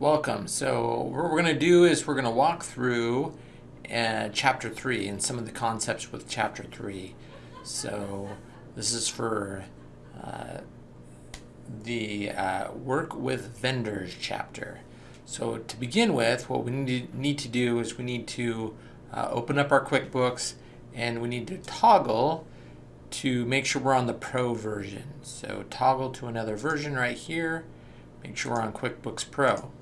Welcome. So what we're going to do is we're going to walk through uh, chapter 3 and some of the concepts with chapter 3. So this is for uh, the uh, work with vendors chapter. So to begin with, what we need to, need to do is we need to uh, open up our QuickBooks and we need to toggle to make sure we're on the pro version. So toggle to another version right here. Make sure we're on QuickBooks Pro.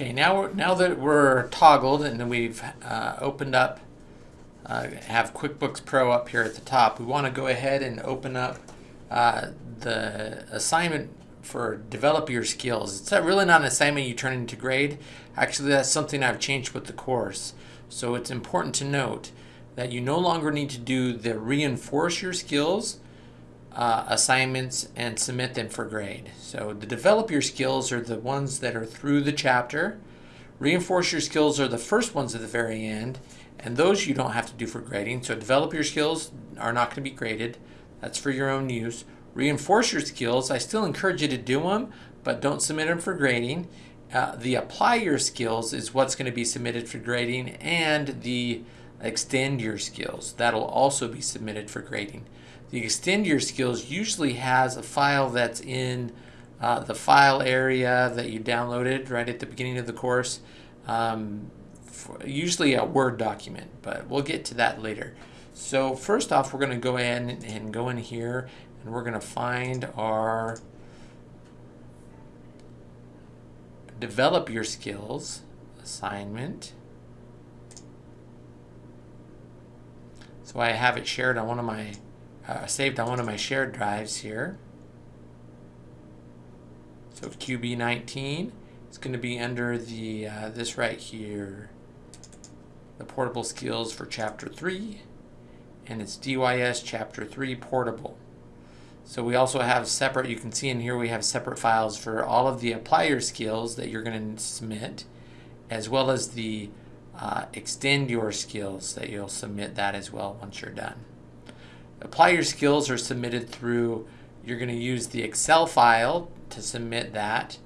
Okay, now now that we're toggled and then we've uh, opened up, uh, have QuickBooks Pro up here at the top, we want to go ahead and open up uh, the assignment for develop your skills. It's really not an assignment you turn into grade. Actually, that's something I've changed with the course. So it's important to note that you no longer need to do the reinforce your skills uh, assignments and submit them for grade. So the develop your skills are the ones that are through the chapter. Reinforce your skills are the first ones at the very end, and those you don't have to do for grading. So develop your skills are not going to be graded. That's for your own use. Reinforce your skills. I still encourage you to do them, but don't submit them for grading. Uh, the apply your skills is what's going to be submitted for grading, and the extend your skills. That'll also be submitted for grading. The extend your skills usually has a file that's in uh, the file area that you downloaded right at the beginning of the course. Um, usually a Word document, but we'll get to that later. So first off, we're going to go in and go in here and we're going to find our develop your skills assignment. So I have it shared on one of my uh, saved on one of my shared drives here. So QB19, it's going to be under the uh, this right here, the portable skills for chapter 3, and it's DYS chapter 3 portable. So we also have separate, you can see in here we have separate files for all of the apply your skills that you're going to submit, as well as the uh, extend your skills that you'll submit that as well once you're done. Apply your skills are submitted through, you're going to use the Excel file to submit that.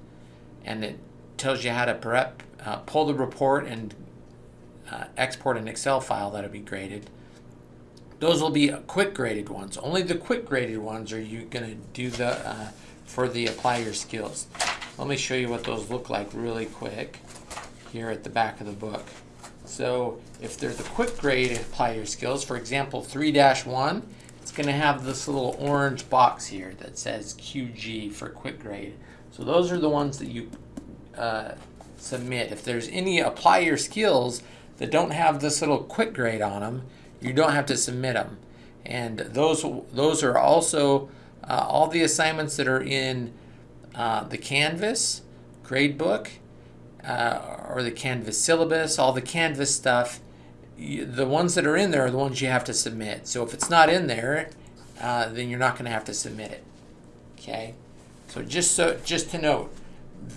And it tells you how to prep, uh, pull the report and uh, export an Excel file that'll be graded. Those will be quick graded ones. Only the quick graded ones are you going to do the uh, for the apply your skills. Let me show you what those look like really quick here at the back of the book. So if there's a quick grade apply your skills, for example 3-1, it's going to have this little orange box here that says QG for quick grade. So those are the ones that you uh, submit. If there's any apply your skills that don't have this little quick grade on them, you don't have to submit them. And those, those are also uh, all the assignments that are in uh, the Canvas gradebook uh, or the Canvas syllabus, all the Canvas stuff the ones that are in there are the ones you have to submit. So if it's not in there, uh, then you're not going to have to submit it. Okay. So just so just to note,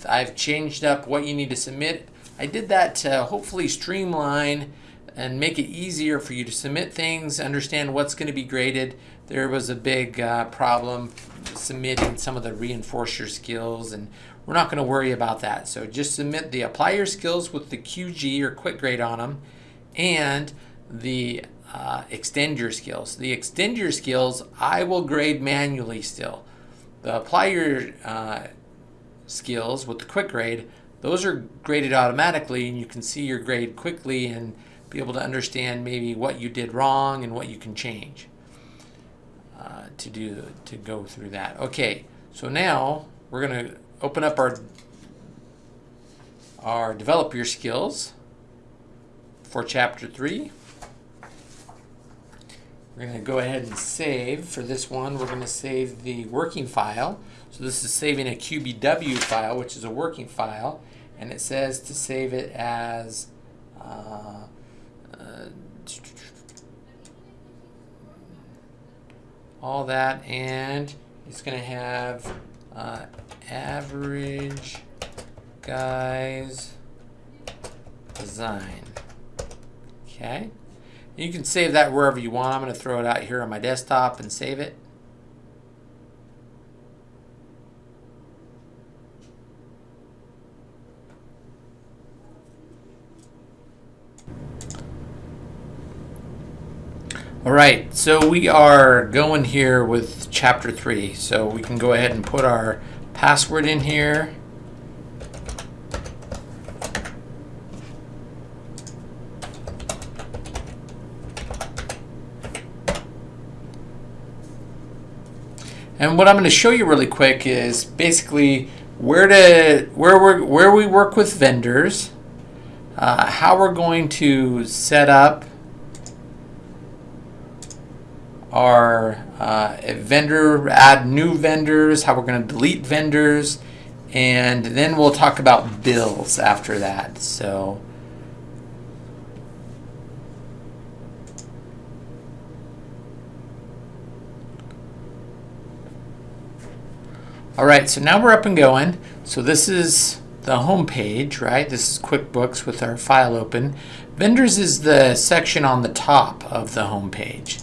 I've changed up what you need to submit. I did that to hopefully streamline and make it easier for you to submit things, understand what's going to be graded. There was a big uh, problem submitting some of the reinforce your skills and we're not going to worry about that. So just submit the apply your skills with the QG or quick grade on them and the uh, extend your skills. The extend your skills, I will grade manually still. The apply your uh, skills with the quick grade, those are graded automatically and you can see your grade quickly and be able to understand maybe what you did wrong and what you can change uh, to do to go through that. Okay, so now we're going to open up our our develop your skills for chapter 3. We're going to go ahead and save. For this one, we're going to save the working file. So this is saving a QBW file, which is a working file. And it says to save it as uh, uh, all that, and it's going to have uh, average guys design. Okay. You can save that wherever you want. I'm going to throw it out here on my desktop and save it. All right, so we are going here with chapter three. So we can go ahead and put our password in here. And what I'm going to show you really quick is basically where to where we where we work with vendors, uh, how we're going to set up our uh, vendor, add new vendors, how we're going to delete vendors, and then we'll talk about bills after that. So. All right, so now we're up and going. So this is the home page, right? This is QuickBooks with our file open. Vendors is the section on the top of the home page.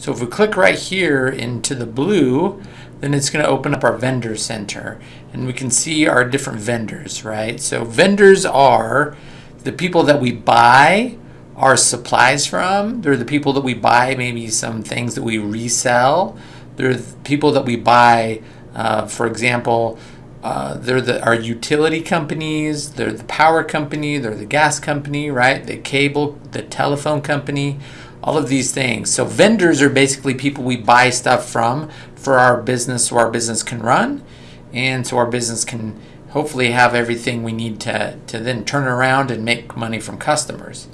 So if we click right here into the blue, then it's going to open up our vendor center and we can see our different vendors, right? So vendors are the people that we buy our supplies from. They're the people that we buy maybe some things that we resell. They're the people that we buy uh, for example, uh, they're the, our utility companies, they're the power company, they're the gas company, right? The cable, the telephone company, all of these things. So vendors are basically people we buy stuff from for our business so our business can run and so our business can hopefully have everything we need to, to then turn around and make money from customers.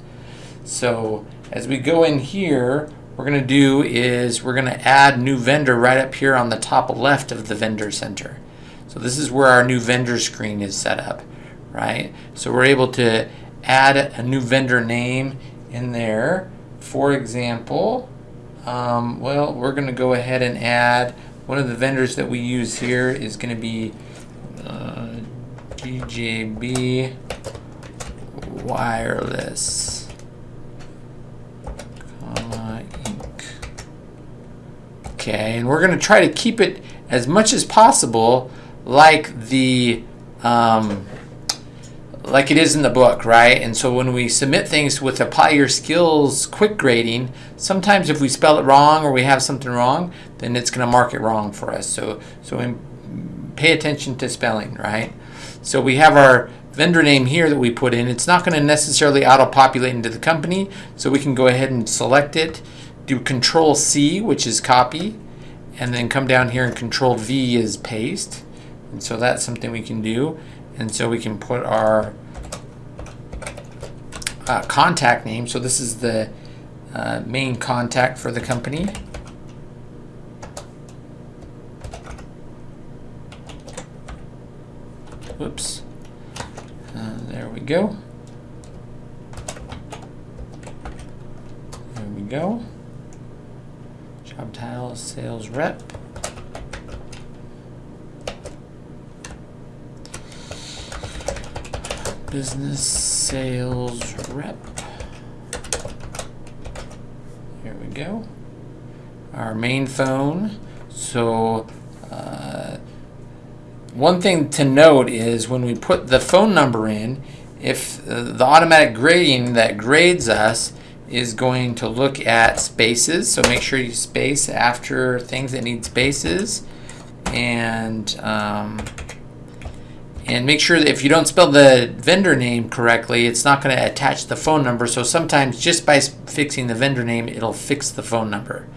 So as we go in here, we're going to do is we're going to add new vendor right up here on the top left of the vendor center. So this is where our new vendor screen is set up, right? So we're able to add a new vendor name in there. For example, um, well, we're going to go ahead and add one of the vendors that we use here is going to be uh, GJB Wireless. Okay, and we're going to try to keep it as much as possible like the um, like it is in the book, right? And so when we submit things with apply your skills quick grading, sometimes if we spell it wrong or we have something wrong, then it's going to mark it wrong for us. So so pay attention to spelling, right? So we have our vendor name here that we put in. It's not going to necessarily auto-populate into the company, so we can go ahead and select it do control C, which is copy, and then come down here and control V is paste. And so that's something we can do. And so we can put our uh, contact name. So this is the uh, main contact for the company. Whoops. Uh, there we go. There we go. Sales rep. Business sales rep. Here we go. Our main phone. So uh, one thing to note is when we put the phone number in, if uh, the automatic grading that grades us is going to look at spaces. So make sure you space after things that need spaces. And, um, and make sure that if you don't spell the vendor name correctly, it's not going to attach the phone number. So sometimes just by fixing the vendor name, it'll fix the phone number.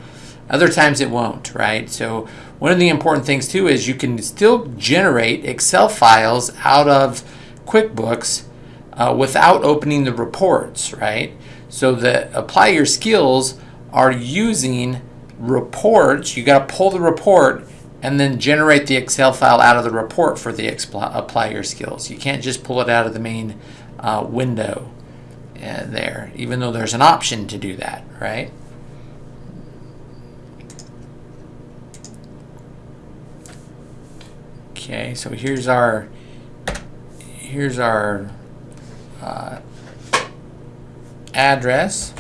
Other times it won't, right? So one of the important things too is you can still generate Excel files out of QuickBooks uh, without opening the reports, right? So the apply your skills are using reports. You got to pull the report and then generate the Excel file out of the report for the apply your skills. You can't just pull it out of the main uh, window. uh, there, even though there's an option to do that, right? Okay, so here's our here's our uh, address.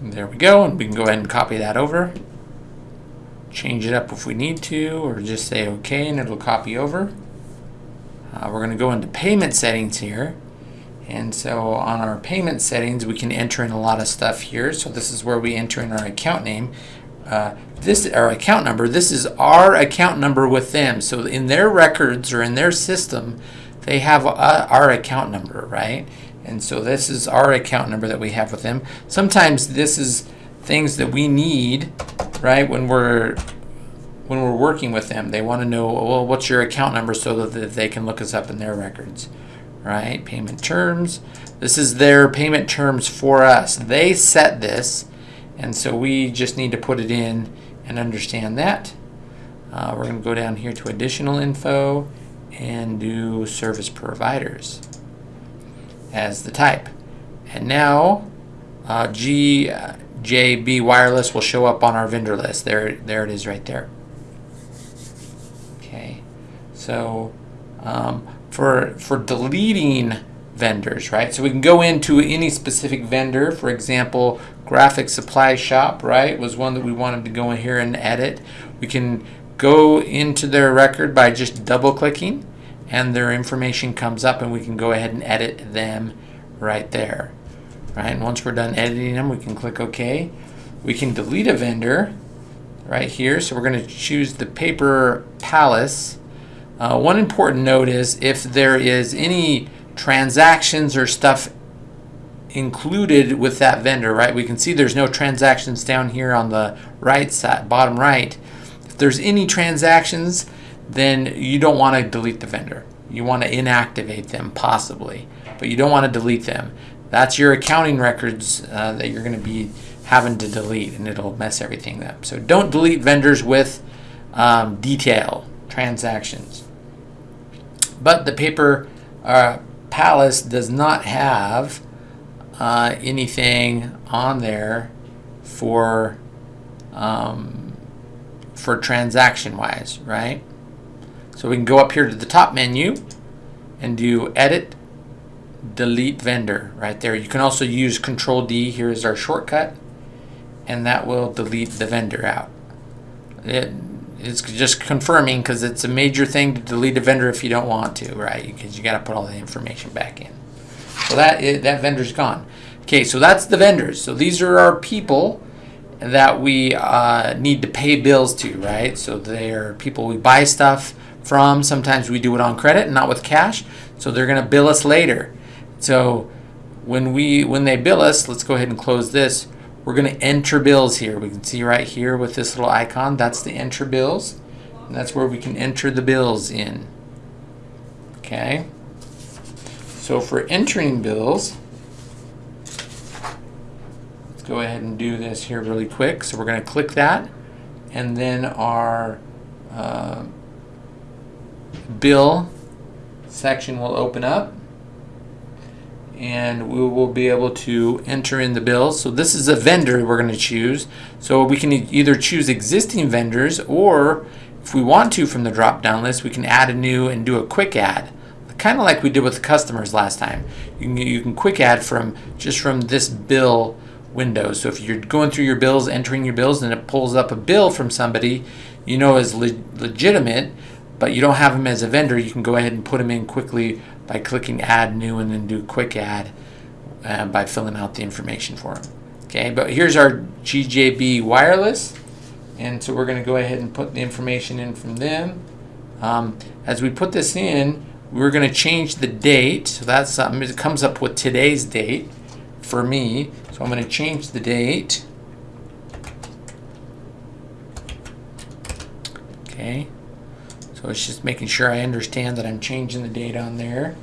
There we go, and we can go ahead and copy that over. Change it up if we need to, or just say OK, and it'll copy over. Uh, we're going to go into payment settings here. And so on our payment settings, we can enter in a lot of stuff here. So this is where we enter in our account name. Uh, this our account number. This is our account number with them. So in their records or in their system, they have our account number, right? And so this is our account number that we have with them. Sometimes this is things that we need, right, when we're when we're working with them. They want to know, well, what's your account number so that they can look us up in their records, right? Payment terms. This is their payment terms for us. They set this, and so we just need to put it in and understand that. Uh, we're going to go down here to additional info and do service providers as the type. And now uh, GJB Wireless will show up on our vendor list. There, there it is right there. Okay, so um, for, for deleting vendors, right? So we can go into any specific vendor. For example, Graphic Supply Shop, right, was one that we wanted to go in here and edit. We can go into their record by just double clicking and their information comes up and we can go ahead and edit them right there. Right, and once we're done editing them, we can click OK. We can delete a vendor right here. So we're going to choose the Paper Palace. Uh, one important note is if there is any transactions or stuff included with that vendor, right? We can see there's no transactions down here on the right side, bottom right. If there's any transactions, then you don't want to delete the vendor. You want to inactivate them possibly, but you don't want to delete them. That's your accounting records uh, that you're going to be having to delete and it'll mess everything up. So don't delete vendors with um, detail transactions. But the paper uh, palace does not have uh, anything on there for um, for transaction wise, right? So we can go up here to the top menu and do edit, delete vendor right there. You can also use control D, here is our shortcut, and that will delete the vendor out. It, it's just confirming because it's a major thing to delete a vendor if you don't want to, right? Because you got to put all the information back in. So that that vendor's gone. Okay, so that's the vendors. So these are our people that we uh, need to pay bills to, right? So they're people we buy stuff from. Sometimes we do it on credit, not with cash. So they're going to bill us later. So when we when they bill us, let's go ahead and close this. We're going to enter bills here. We can see right here with this little icon, that's the enter bills. And that's where we can enter the bills in. Okay. So for entering bills, let's go ahead and do this here really quick. So we're going to click that and then our uh, bill section will open up and we will be able to enter in the bills. So this is a vendor we're going to choose. So we can either choose existing vendors or if we want to from the drop down list we can add a new and do a quick add kind of like we did with the customers last time. You can, you can quick add from just from this bill window. So if you're going through your bills, entering your bills, and it pulls up a bill from somebody you know is le legitimate, but you don't have them as a vendor, you can go ahead and put them in quickly by clicking add new and then do quick add uh, by filling out the information for them. Okay, but here's our GJB wireless. And so we're going to go ahead and put the information in from them. Um, as we put this in, we're going to change the date. So that's something. It comes up with today's date for me. So I'm going to change the date. Okay. So it's just making sure I understand that I'm changing the date on there.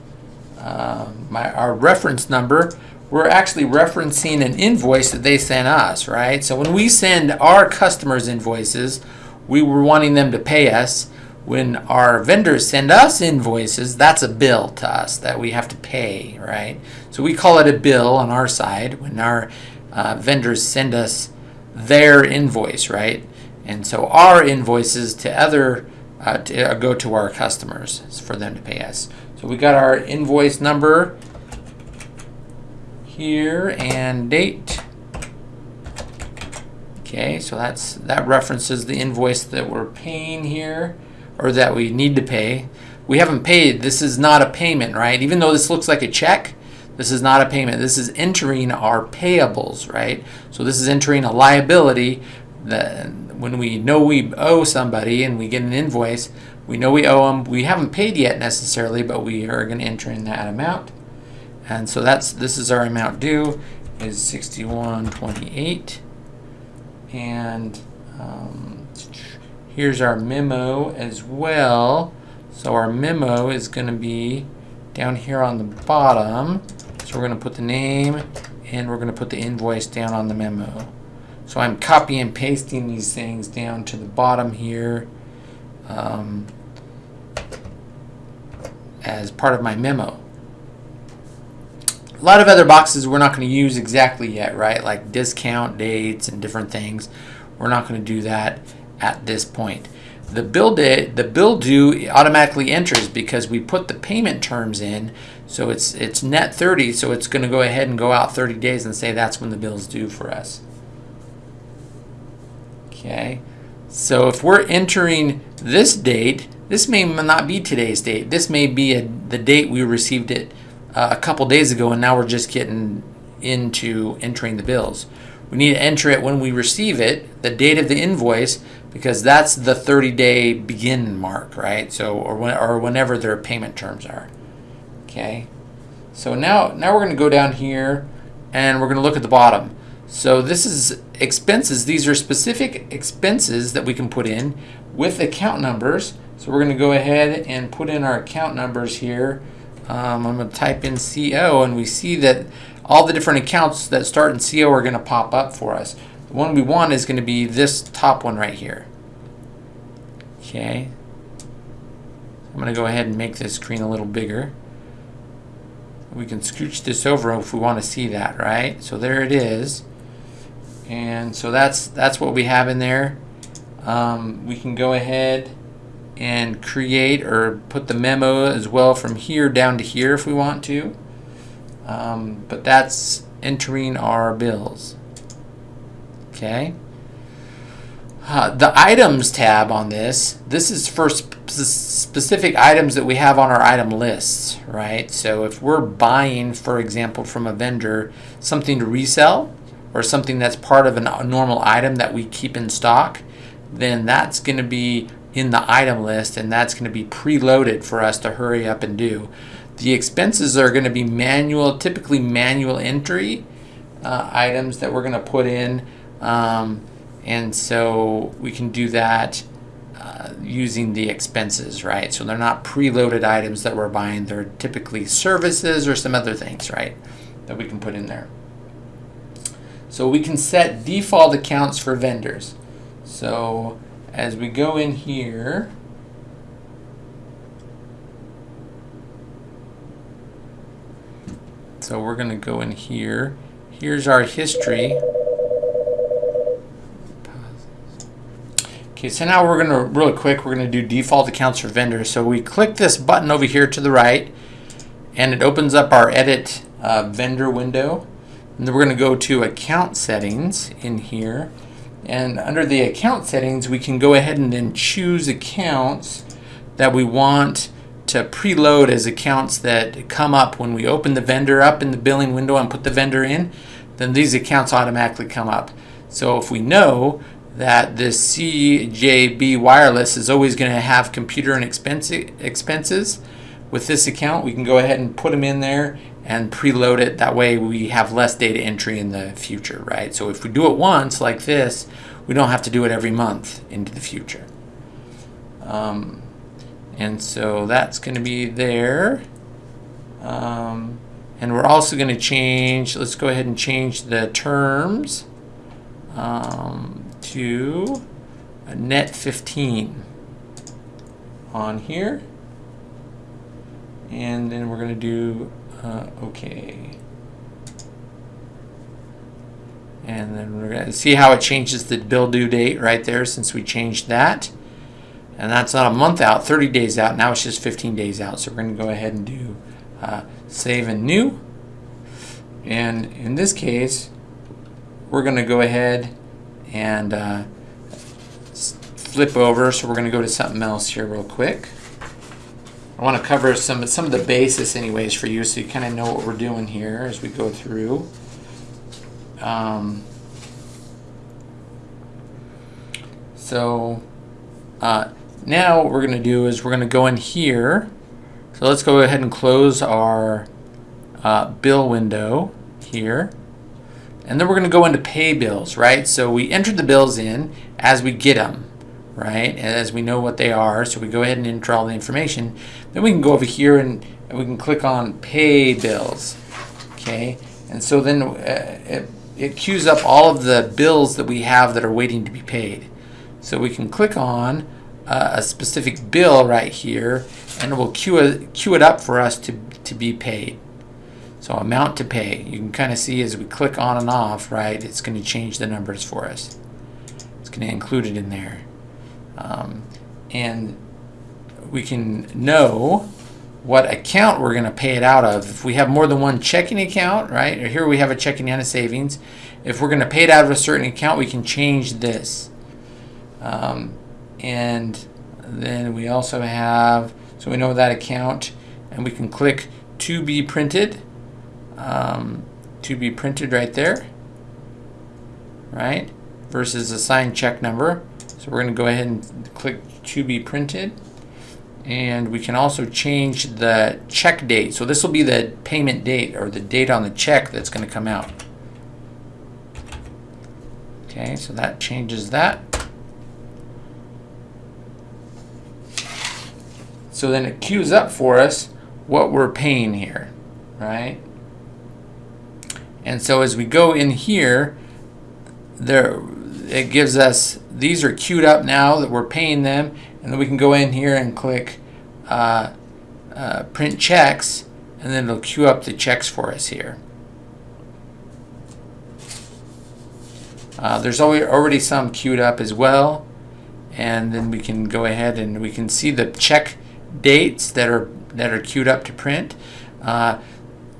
Um, my, our reference number, we're actually referencing an invoice that they sent us, right? So when we send our customers invoices, we were wanting them to pay us. When our vendors send us invoices, that's a bill to us that we have to pay, right? So we call it a bill on our side when our uh, vendors send us their invoice, right? And so our invoices to other uh, to, uh, go to our customers for them to pay us. So we got our invoice number here and date. Okay, so that's that references the invoice that we're paying here or that we need to pay. We haven't paid. This is not a payment, right? Even though this looks like a check, this is not a payment. This is entering our payables, right? So this is entering a liability that when we know we owe somebody and we get an invoice, we know we owe them. We haven't paid yet necessarily, but we are going to enter in that amount. And so that's this is our amount due is 6128 and um, here's our memo as well so our memo is going to be down here on the bottom so we're going to put the name and we're going to put the invoice down on the memo so I'm copy and pasting these things down to the bottom here um, as part of my memo a lot of other boxes we're not going to use exactly yet, right? Like discount dates and different things. We're not going to do that at this point. The bill date, the bill due automatically enters because we put the payment terms in. So it's it's net 30, so it's going to go ahead and go out 30 days and say that's when the bill's due for us. Okay. So if we're entering this date, this may not be today's date. This may be a, the date we received it uh, a couple days ago, and now we're just getting into entering the bills. We need to enter it when we receive it, the date of the invoice, because that's the 30-day begin mark, right? So, or when, or whenever their payment terms are. Okay. So now, now we're going to go down here, and we're going to look at the bottom. So this is expenses. These are specific expenses that we can put in with account numbers. So we're going to go ahead and put in our account numbers here. Um, I'm going to type in CO and we see that all the different accounts that start in CO are going to pop up for us. The one we want is going to be this top one right here. Okay. I'm going to go ahead and make this screen a little bigger. We can scooch this over if we want to see that, right? So there it is. And so that's that's what we have in there. Um, we can go ahead and create or put the memo as well from here down to here if we want to. Um, but that's entering our bills. Okay. Uh, the items tab on this, this is for sp specific items that we have on our item lists, right? So if we're buying, for example, from a vendor, something to resell or something that's part of a normal item that we keep in stock, then that's going to be in the item list and that's going to be preloaded for us to hurry up and do. The expenses are going to be manual, typically manual entry uh, items that we're going to put in. Um, and so we can do that uh, using the expenses, right? So they're not preloaded items that we're buying. They're typically services or some other things, right? That we can put in there. So we can set default accounts for vendors. So as we go in here, so we're going to go in here. Here's our history. Okay, so now we're going to, really quick, we're going to do default accounts for vendors. So we click this button over here to the right, and it opens up our edit uh, vendor window. And then we're going to go to account settings in here. And under the account settings, we can go ahead and then choose accounts that we want to preload as accounts that come up when we open the vendor up in the billing window and put the vendor in, then these accounts automatically come up. So if we know that this GJB wireless is always going to have computer and expense, expenses, with this account we can go ahead and put them in there and preload it. That way we have less data entry in the future, right? So if we do it once like this, we don't have to do it every month into the future. Um, And so that's going to be there. Um, and we're also going to change, let's go ahead and change the terms um, to a net 15 on here. And then we're going to do uh, OK. And then we're going to see how it changes the bill due date right there since we changed that. And that's not a month out, 30 days out. Now it's just 15 days out. So we're going to go ahead and do uh, save and new. And in this case, we're going to go ahead and uh, flip over. So we're going to go to something else here real quick. I want to cover some, some of the basis anyways for you so you kind of know what we're doing here as we go through. Um, so uh, now what we're going to do is we're going to go in here. So let's go ahead and close our uh, bill window here. And then we're going to go into pay bills, right? So we enter the bills in as we get them, right? As we know what they are. So we go ahead and enter all the information. Then we can go over here and, we can click on pay bills, okay? And so then uh, it, it queues up all of the bills that we have that are waiting to be paid. So we can click on uh, a specific bill right here and it will queue it, queue it up for us to, to be paid. So amount to pay, you can kind of see as we click on and off, right, it's going to change the numbers for us. It's going to include it in there. Um, and we can know what account we're going to pay it out of. If we have more than one checking account, right, or here we have a checking and a savings, if we're going to pay it out of a certain account, we can change this. Um, and then we also have, so we know that account, and we can click to be printed um, to be printed right there, right? Versus a signed check number. So we're going to go ahead and click to be printed. And we can also change the check date. So this will be the payment date or the date on the check that's going to come out. Okay, so that changes that. So then it queues up for us what we're paying here, right? And so as we go in here, there it gives us, these are queued up now that we're paying them, and then we can go in here and click uh, uh, print checks, and then it'll queue up the checks for us here. Uh, there's already some queued up as well, and then we can go ahead and we can see the check dates that are that are queued up to print. Uh,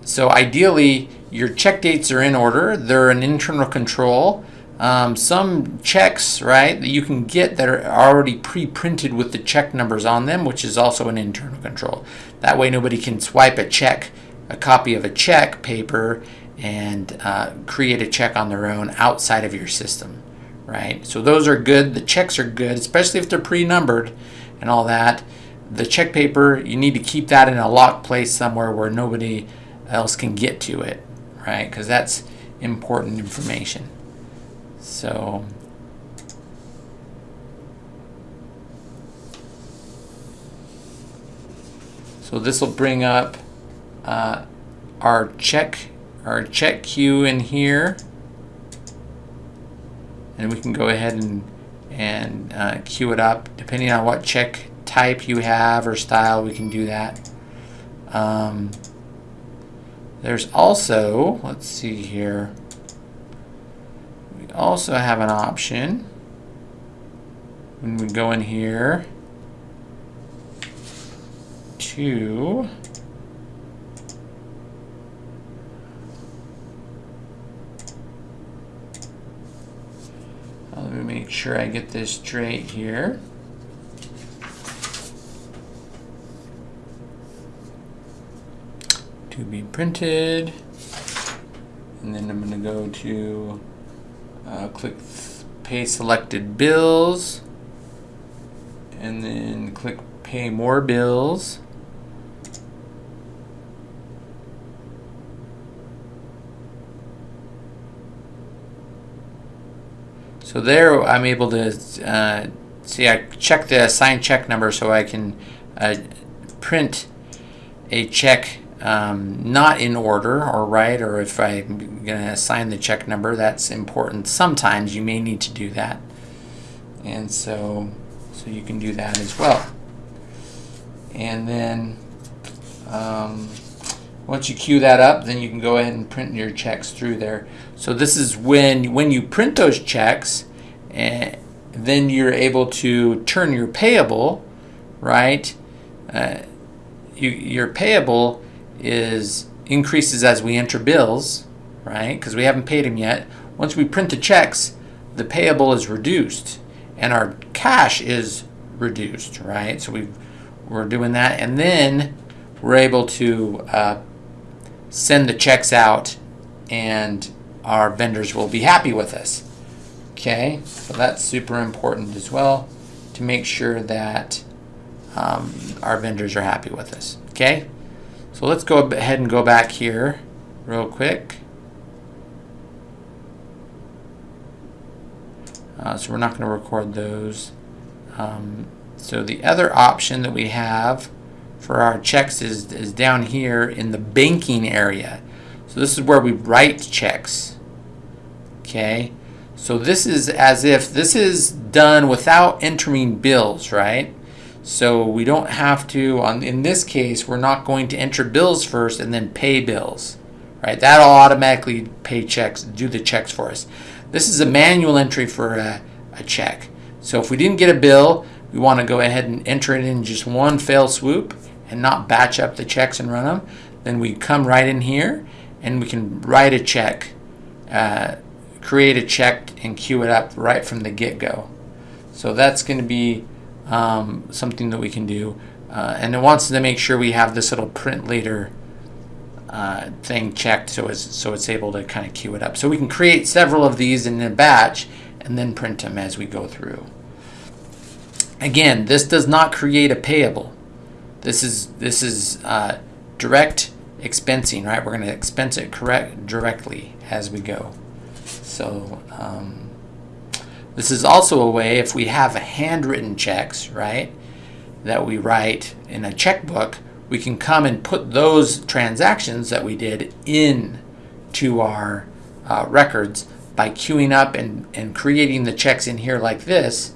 so ideally, your check dates are in order. They're an internal control. Um, some checks, right, that you can get that are already pre-printed with the check numbers on them, which is also an internal control. That way nobody can swipe a check, a copy of a check paper, and uh, create a check on their own outside of your system, right? So those are good. The checks are good, especially if they're pre-numbered and all that. The check paper, you need to keep that in a locked place somewhere where nobody else can get to it right? Because that's important information. So, so this will bring up uh, our check, our check queue in here, and we can go ahead and and uh, queue it up depending on what check type you have or style. We can do that. Um, there's also, let's see here, also have an option when we go in here to uh, let me make sure I get this straight here. to be printed. And then I'm going to go to uh, click pay selected bills and then click pay more bills. So there I'm able to uh, see I check the assigned check number so I can uh, print a check um, not in order or right, or if I'm going to assign the check number, that's important. Sometimes you may need to do that. And so, so you can do that as well. And then um, once you queue that up, then you can go ahead and print your checks through there. So this is when, when you print those checks, and then you're able to turn your payable, right? Uh, you, your payable is increases as we enter bills, right? Because we haven't paid them yet. Once we print the checks, the payable is reduced and our cash is reduced, right? So we we're doing that, and then we're able to uh, send the checks out, and our vendors will be happy with us. Okay, so that's super important as well to make sure that um, our vendors are happy with us. Okay, so let's go ahead and go back here real quick. Uh, so we're not going to record those. Um, so the other option that we have for our checks is, is down here in the banking area. So this is where we write checks. Okay. So this is as if this is done without entering bills, right? So we don't have to, on, in this case, we're not going to enter bills first and then pay bills, right? That'll automatically pay checks, do the checks for us. This is a manual entry for a, a check. So if we didn't get a bill, we want to go ahead and enter it in just one fell swoop and not batch up the checks and run them. Then we come right in here and we can write a check, uh, create a check and queue it up right from the get-go. So that's going to be um, something that we can do. Uh, and it wants to make sure we have this little print later uh, thing checked so it's, so it's able to kind of queue it up. So we can create several of these in a batch and then print them as we go through. Again, this does not create a payable. This is this is uh, direct expensing, right? We're going to expense it correct directly as we go. So um, this is also a way if we have handwritten checks, right, that we write in a checkbook, we can come and put those transactions that we did in to our uh, records by queuing up and, and creating the checks in here like this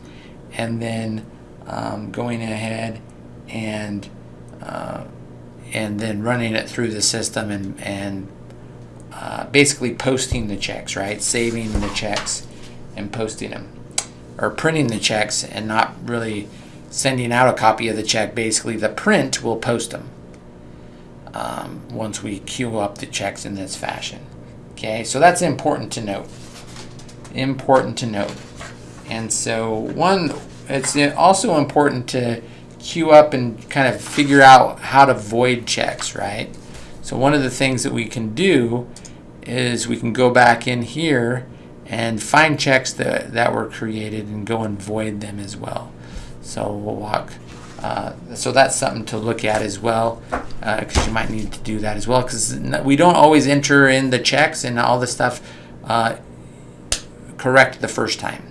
and then um, going ahead and uh, and then running it through the system and, and uh, basically posting the checks, right? Saving the checks and posting them. Or printing the checks and not really sending out a copy of the check. Basically, the print will post them um, once we queue up the checks in this fashion. Okay, so that's important to note. Important to note. And so one, it's also important to queue up and kind of figure out how to void checks, right? So one of the things that we can do is we can go back in here and find checks that, that were created and go and void them as well. So we'll walk, uh, so that's something to look at as well because uh, you might need to do that as well because we don't always enter in the checks and all the stuff uh, correct the first time.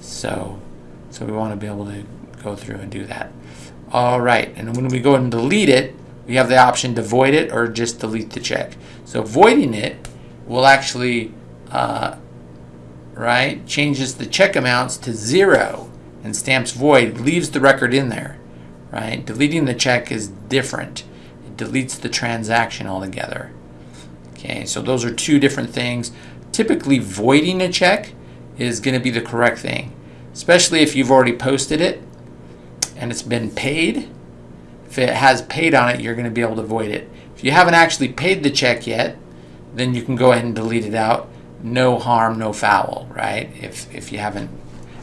So, so we want to be able to go through and do that. All right, and when we go and delete it, we have the option to void it or just delete the check. So voiding it will actually, uh, right, changes the check amounts to zero and stamps void, leaves the record in there, right? Deleting the check is different. It deletes the transaction altogether. Okay, so those are two different things. Typically voiding a check is going to be the correct thing, especially if you've already posted it and it's been paid, if it has paid on it, you're going to be able to void it. If you haven't actually paid the check yet, then you can go ahead and delete it out. No harm, no foul, right? If, if you haven't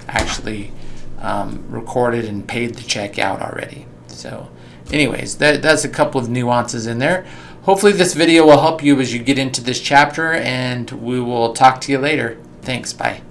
actually um, recorded and paid the check out already. So anyways, that, that's a couple of nuances in there. Hopefully this video will help you as you get into this chapter and we will talk to you later. Thanks, bye.